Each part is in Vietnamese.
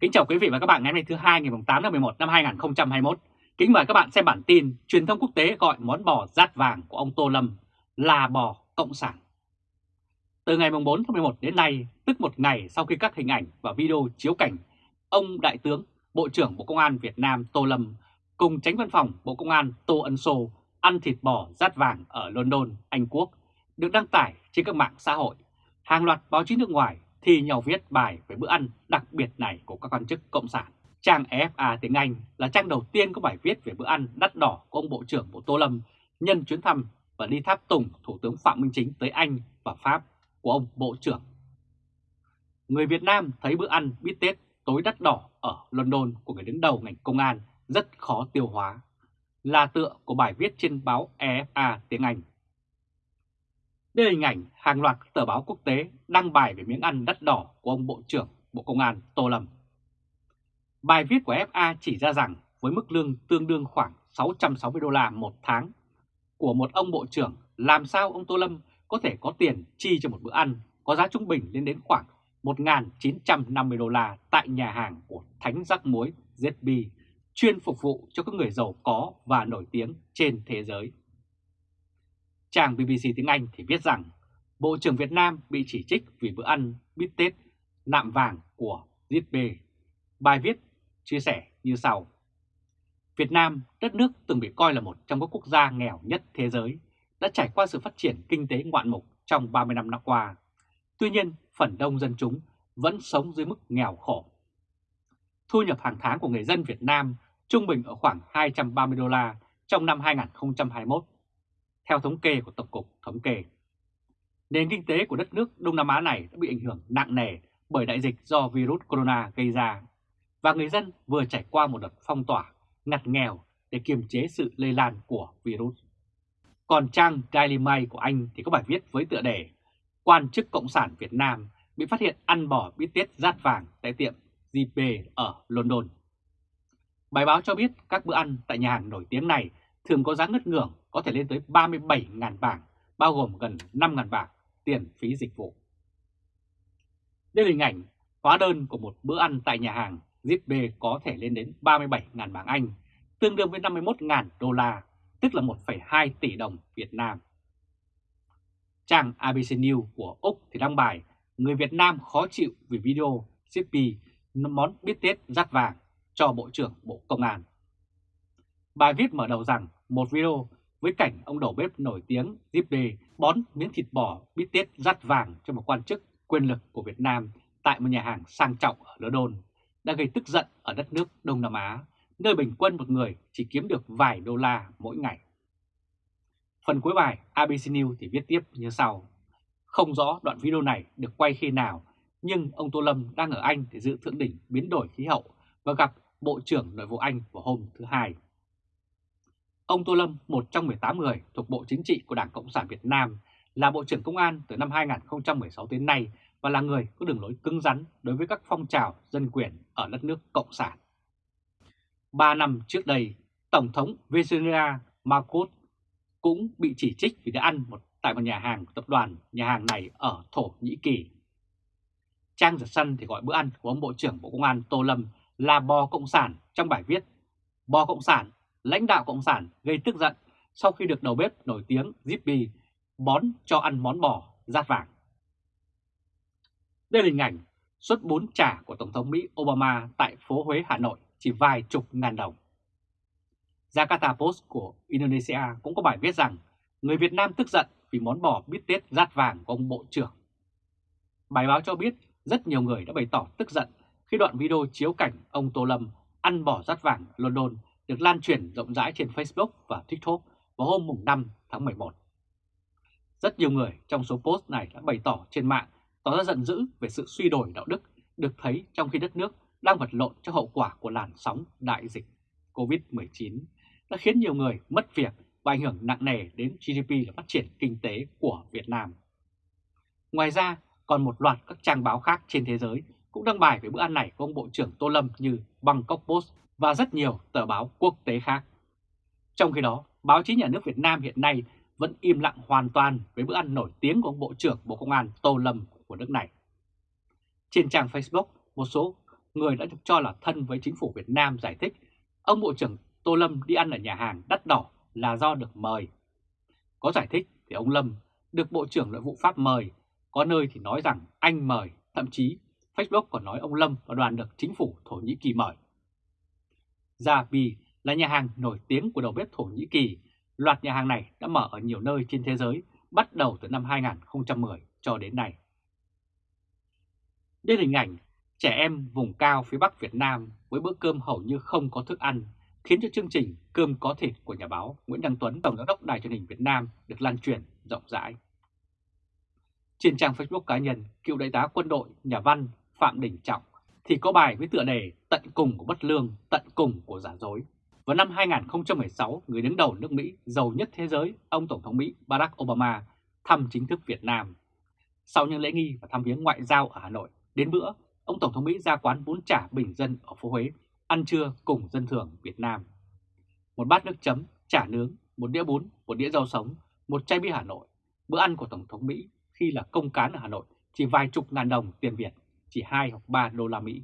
Kính chào quý vị và các bạn ngày hôm nay thứ hai ngày 8 tháng 11 năm 2021. Kính mời các bạn xem bản tin truyền thông quốc tế gọi món bò rát vàng của ông Tô Lâm là bò cộng sản. Từ ngày 4 tháng 11 đến nay, tức một ngày sau khi các hình ảnh và video chiếu cảnh ông Đại tướng Bộ trưởng Bộ Công an Việt Nam Tô Lâm cùng tránh văn phòng Bộ Công an Tô Ân Sô ăn thịt bò rát vàng ở London, Anh Quốc được đăng tải trên các mạng xã hội. Hàng loạt báo chí nước ngoài thì nhau viết bài về bữa ăn đặc biệt này của các quan chức Cộng sản. Trang EFA tiếng Anh là trang đầu tiên có bài viết về bữa ăn đắt đỏ của ông Bộ trưởng Bộ Tô Lâm nhân chuyến thăm và đi tháp tùng Thủ tướng Phạm Minh Chính tới Anh và Pháp của ông Bộ trưởng. Người Việt Nam thấy bữa ăn bít tết tối đắt đỏ ở London của người đứng đầu ngành công an rất khó tiêu hóa, là tựa của bài viết trên báo EFA tiếng Anh. Đây là hình ảnh hàng loạt tờ báo quốc tế đăng bài về miếng ăn đắt đỏ của ông Bộ trưởng Bộ Công an Tô Lâm. Bài viết của FA chỉ ra rằng với mức lương tương đương khoảng 660 đô la một tháng của một ông Bộ trưởng, làm sao ông Tô Lâm có thể có tiền chi cho một bữa ăn có giá trung bình lên đến khoảng 1.950 đô la tại nhà hàng của Thánh Rắc Muối ZB, chuyên phục vụ cho các người giàu có và nổi tiếng trên thế giới. Trang BBC tiếng Anh thì viết rằng Bộ trưởng Việt Nam bị chỉ trích vì bữa ăn bít tết nạm vàng của ZB. Bài viết chia sẻ như sau. Việt Nam, đất nước từng bị coi là một trong các quốc gia nghèo nhất thế giới, đã trải qua sự phát triển kinh tế ngoạn mục trong 30 năm năm qua. Tuy nhiên, phần đông dân chúng vẫn sống dưới mức nghèo khổ. Thu nhập hàng tháng của người dân Việt Nam trung bình ở khoảng 230 đô la trong năm 2021 theo thống kê của Tổng cục Thống kê. Nền kinh tế của đất nước Đông Nam Á này đã bị ảnh hưởng nặng nề bởi đại dịch do virus corona gây ra, và người dân vừa trải qua một đợt phong tỏa, ngặt nghèo để kiềm chế sự lây lan của virus. Còn trang Daily Mail của Anh thì có bài viết với tựa đề Quan chức Cộng sản Việt Nam bị phát hiện ăn bò bít tết rát vàng tại tiệm JP ở London. Bài báo cho biết các bữa ăn tại nhà hàng nổi tiếng này thường có giá ngất ngưởng có thể lên tới 37.000 bảng, bao gồm gần 5.000 bảng tiền phí dịch vụ. Đây là hình ảnh hóa đơn của một bữa ăn tại nhà hàng Zip B có thể lên đến 37.000 bảng Anh, tương đương với 51.000 đô la, tức là 1,2 tỷ đồng Việt Nam. Trang ABC News của Úc thì đăng bài Người Việt Nam khó chịu vì video Zippy món bít tết rát vàng cho Bộ trưởng Bộ Công an. Bài viết mở đầu rằng một video với cảnh ông đầu bếp nổi tiếng Zip bón miếng thịt bò bít tết rát vàng cho một quan chức quyền lực của Việt Nam tại một nhà hàng sang trọng ở London đã gây tức giận ở đất nước Đông Nam Á, nơi bình quân một người chỉ kiếm được vài đô la mỗi ngày. Phần cuối bài ABC News thì viết tiếp như sau. Không rõ đoạn video này được quay khi nào, nhưng ông Tô Lâm đang ở Anh để dự thượng đỉnh biến đổi khí hậu và gặp Bộ trưởng Nội vụ Anh vào hôm thứ Hai. Ông Tô Lâm, một trong 18 người thuộc Bộ Chính trị của Đảng Cộng sản Việt Nam, là Bộ trưởng Công an từ năm 2016 đến nay và là người có đường lối cứng rắn đối với các phong trào dân quyền ở đất nước Cộng sản. Ba năm trước đây, Tổng thống Venezuela Marcos cũng bị chỉ trích vì đã ăn một tại một nhà hàng tập đoàn nhà hàng này ở Thổ Nhĩ Kỳ. Trang Giật Sân thì gọi bữa ăn của ông Bộ trưởng Bộ Công an Tô Lâm là bò Cộng sản trong bài viết Bò Cộng sản lãnh đạo Cộng sản gây tức giận sau khi được đầu bếp nổi tiếng Zippy bón cho ăn món bò rát vàng. Đây là hình ảnh suất bún chả của Tổng thống Mỹ Obama tại phố Huế, Hà Nội chỉ vài chục ngàn đồng. Jakarta Post của Indonesia cũng có bài viết rằng người Việt Nam tức giận vì món bò bít tết rát vàng của ông Bộ trưởng. Bài báo cho biết rất nhiều người đã bày tỏ tức giận khi đoạn video chiếu cảnh ông Tô Lâm ăn bò rát vàng London được lan truyền rộng rãi trên Facebook và TikTok vào hôm mùng 5 tháng 11. Rất nhiều người trong số post này đã bày tỏ trên mạng tỏ ra giận dữ về sự suy đổi đạo đức được thấy trong khi đất nước đang vật lộn cho hậu quả của làn sóng đại dịch COVID-19 đã khiến nhiều người mất việc và ảnh hưởng nặng nề đến GDP và phát triển kinh tế của Việt Nam. Ngoài ra, còn một loạt các trang báo khác trên thế giới cũng đăng bài về bữa ăn này của ông Bộ trưởng Tô Lâm như Bangkok Post và rất nhiều tờ báo quốc tế khác. Trong khi đó, báo chí nhà nước Việt Nam hiện nay vẫn im lặng hoàn toàn với bữa ăn nổi tiếng của ông Bộ trưởng Bộ Công an Tô Lâm của nước này. Trên trang Facebook, một số người đã được cho là thân với chính phủ Việt Nam giải thích ông Bộ trưởng Tô Lâm đi ăn ở nhà hàng đắt đỏ là do được mời. Có giải thích thì ông Lâm được Bộ trưởng Nội vụ Pháp mời, có nơi thì nói rằng anh mời, thậm chí Facebook còn nói ông Lâm và đoàn được chính phủ Thổ Nhĩ Kỳ mời. Zabi là nhà hàng nổi tiếng của đầu bếp Thổ Nhĩ Kỳ. Loạt nhà hàng này đã mở ở nhiều nơi trên thế giới bắt đầu từ năm 2010 cho đến nay. Đây là hình ảnh trẻ em vùng cao phía Bắc Việt Nam với bữa cơm hầu như không có thức ăn, khiến cho chương trình Cơm có thịt của nhà báo Nguyễn Đăng Tuấn, Tổng giám đốc Đài truyền hình Việt Nam được lan truyền rộng rãi. Trên trang Facebook cá nhân, cựu đại tá quân đội, nhà văn Phạm Đình Trọng thì có bài với tựa đề Tận cùng của bất lương, tận cùng của giả dối. Vào năm 2016, người đứng đầu nước Mỹ giàu nhất thế giới, ông Tổng thống Mỹ Barack Obama thăm chính thức Việt Nam. Sau những lễ nghi và thăm viếng ngoại giao ở Hà Nội, đến bữa, ông Tổng thống Mỹ ra quán bún chả bình dân ở phố Huế, ăn trưa cùng dân thường Việt Nam. Một bát nước chấm, chả nướng, một đĩa bún, một đĩa rau sống, một chai bia Hà Nội. Bữa ăn của Tổng thống Mỹ khi là công cán ở Hà Nội chỉ vài chục ngàn đồng tiền Việt, chỉ 2 hoặc 3 đô la Mỹ.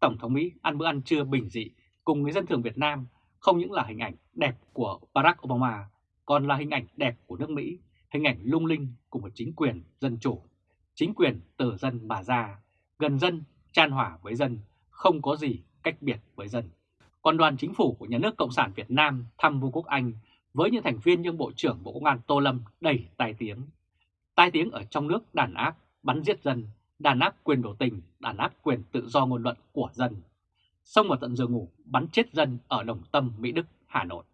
Tổng thống Mỹ ăn bữa ăn trưa bình dị cùng người dân thường Việt Nam không những là hình ảnh đẹp của Barack Obama, còn là hình ảnh đẹp của nước Mỹ, hình ảnh lung linh của một chính quyền dân chủ, chính quyền từ dân mà ra, gần dân, chan hòa với dân, không có gì cách biệt với dân. Còn đoàn chính phủ của nhà nước Cộng sản Việt Nam thăm Vương quốc Anh với những thành viên như Bộ trưởng Bộ Công an Tô Lâm đầy tài tiếng. Tai tiếng ở trong nước đàn áp, bắn giết dân, đàn áp quyền biểu tình, đàn áp quyền tự do ngôn luận của dân. Xông vào tận giường ngủ, bắn chết dân ở Đồng Tâm, Mỹ Đức, Hà Nội.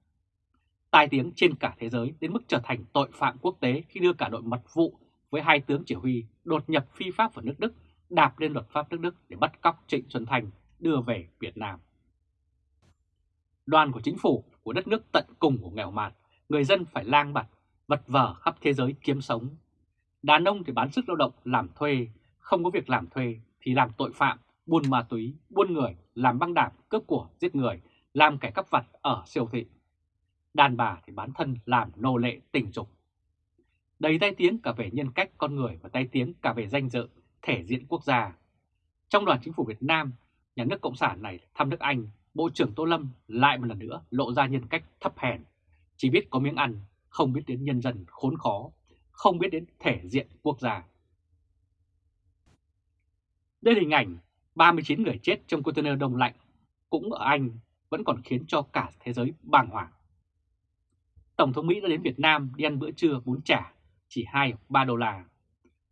Tai tiếng trên cả thế giới đến mức trở thành tội phạm quốc tế khi đưa cả đội mật vụ với hai tướng chỉ huy đột nhập phi pháp vào nước Đức, đạp lên luật pháp nước Đức để bắt cóc Trịnh Xuân Thành đưa về Việt Nam. Đoàn của chính phủ của đất nước tận cùng của nghèo mạt, người dân phải lang bạt, vật vờ khắp thế giới kiếm sống. Đàn ông thì bán sức lao động làm thuê, không có việc làm thuê thì làm tội phạm, buôn ma túy, buôn người, làm băng đảng, cướp của, giết người, làm kẻ cắp vặt ở siêu thị. Đàn bà thì bán thân làm nô lệ tình dục. Đầy tay tiếng cả về nhân cách con người và tay tiếng cả về danh dự, thể diện quốc gia. Trong đoàn chính phủ Việt Nam, nhà nước Cộng sản này thăm nước Anh, Bộ trưởng Tô Lâm lại một lần nữa lộ ra nhân cách thấp hèn, chỉ biết có miếng ăn, không biết đến nhân dân khốn khó, không biết đến thể diện quốc gia. Đây là hình ảnh 39 người chết trong container đông lạnh, cũng ở Anh vẫn còn khiến cho cả thế giới bàng hoàng. Tổng thống Mỹ đã đến Việt Nam đi ăn bữa trưa bún chả, chỉ 2-3 đô la.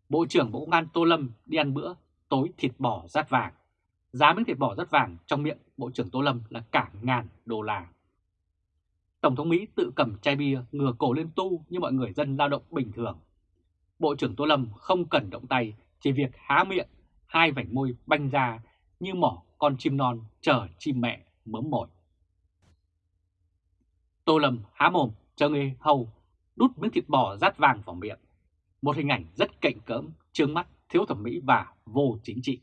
Bộ trưởng Bộ Công an Tô Lâm đi ăn bữa tối thịt bò rát vàng. Giá miếng thịt bò rát vàng trong miệng Bộ trưởng Tô Lâm là cả ngàn đô la. Tổng thống Mỹ tự cầm chai bia ngừa cổ lên tu như mọi người dân lao động bình thường. Bộ trưởng Tô Lâm không cần động tay, chỉ việc há miệng, hai vành môi banh ra như mỏ con chim non chờ chim mẹ mớm mồi. Tô Lâm há mồm chờ người hầu đút miếng thịt bò rát vàng vào miệng. Một hình ảnh rất cạnh cỡm, trương mắt, thiếu thẩm mỹ và vô chính trị.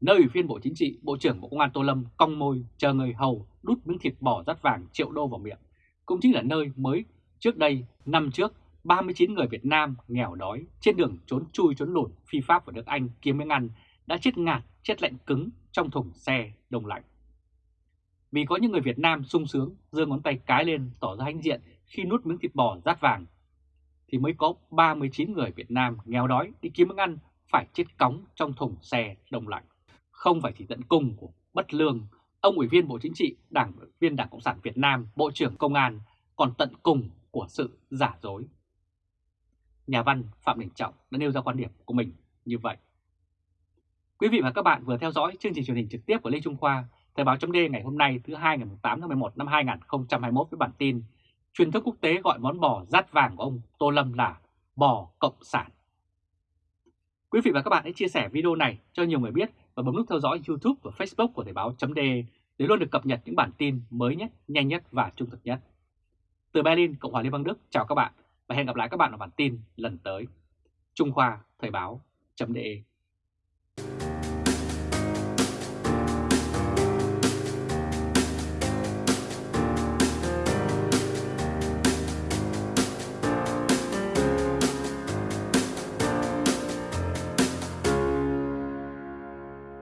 Nơi ủy viên Bộ Chính trị, Bộ trưởng Bộ Công an Tô Lâm cong môi chờ người hầu đút miếng thịt bò rát vàng triệu đô vào miệng, cũng chính là nơi mới trước đây, năm trước, 39 người Việt Nam nghèo đói trên đường trốn chui trốn lùn phi pháp vào nước Anh kiếm miếng ăn đã chết ngạt, chết lạnh cứng trong thùng xe đông lạnh. Vì có những người Việt Nam sung sướng giơ ngón tay cái lên tỏ ra hãnh diện khi nuốt miếng thịt bò rát vàng, thì mới có 39 người Việt Nam nghèo đói đi kiếm miếng ăn phải chết cóng trong thùng xe đông lạnh. Không phải chỉ tận cùng của bất lương, ông Ủy viên Bộ Chính trị, Đảng viên Đảng Cộng sản Việt Nam, Bộ trưởng Công an còn tận cùng của sự giả dối. Nhà văn Phạm Đình Trọng đã nêu ra quan điểm của mình như vậy. Quý vị và các bạn vừa theo dõi chương trình truyền hình trực tiếp của Lê Trung Khoa, Thời báo chấm ngày hôm nay thứ hai ngày 8 tháng 11 năm 2021 với bản tin Truyền thông quốc tế gọi món bò rát vàng của ông Tô Lâm là bò cộng sản. Quý vị và các bạn hãy chia sẻ video này cho nhiều người biết và bấm nút theo dõi YouTube và Facebook của Thời báo chấm để luôn được cập nhật những bản tin mới nhất, nhanh nhất và trung thực nhất. Từ Berlin, Cộng hòa Liên bang Đức, chào các bạn và hẹn gặp lại các bạn ở bản tin lần tới. Trung Khoa Thời báo chấm